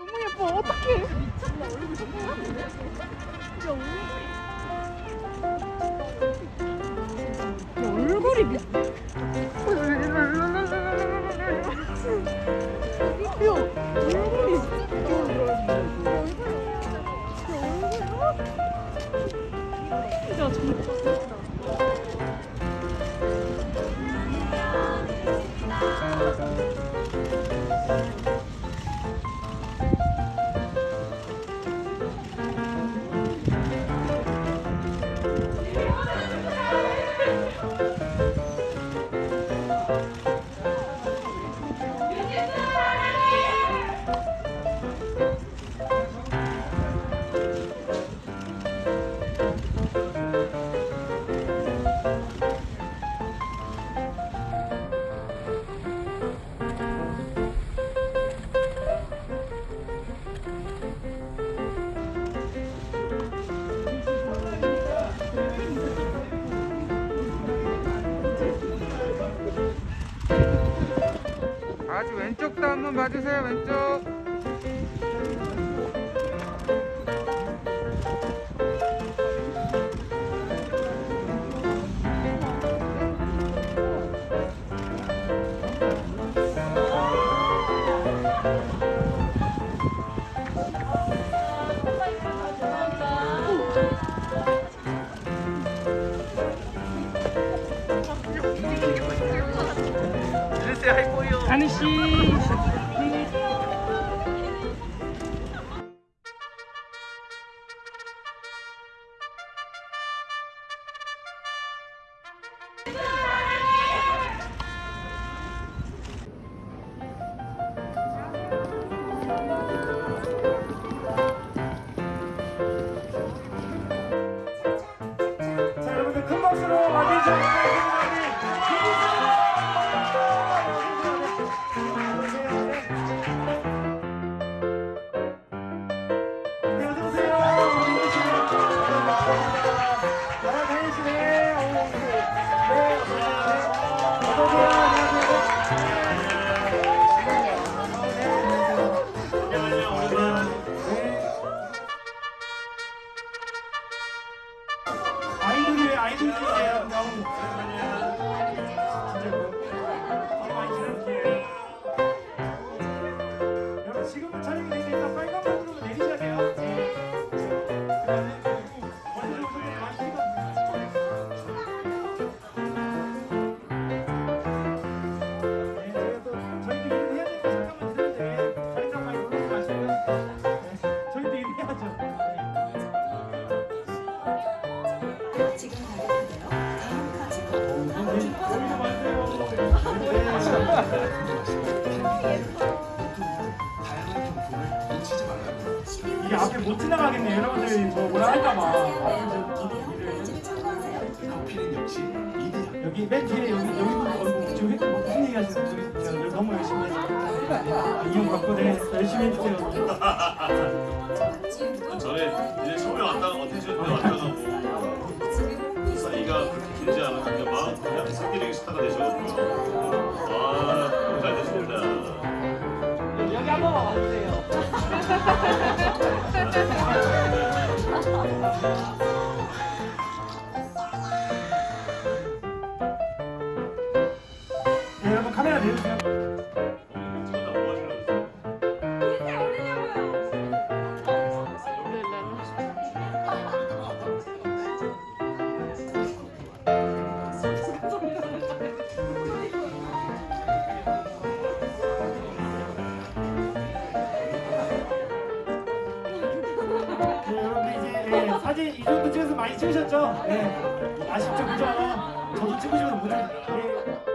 너무 예뻐. 어떡해. 야, 얼굴이 미... 아주 왼쪽도 한번 봐주세요 왼쪽 하늘 씨 아이돌이 아이돌이에요. 너무 많이 지금 가격인데요. 다음 가지고 보이지 마세요. 이게 앞에 못 지나가겠네. 여러분들이 뭐 뭐라 할까봐. 여기 맨 뒤에 여기 여기 어, 지금 뭐 무슨 얘기 하시는 늘 너무 열심히 해서 이용 받고 네 열심히 해주세요. 전에 이제 처음에 왔다가 왔다가 사 43년, 43년의 스타가 되셨거든요. 와, 너무 잘 됐습니다. 여기 한번 와주세요. 네, 여러분 카메라 내주세요. 이 정도 찍어서 많이 찍으셨죠? 네. 아쉽죠, 그죠? 저도 찍고 싶어서 못 찍. 네,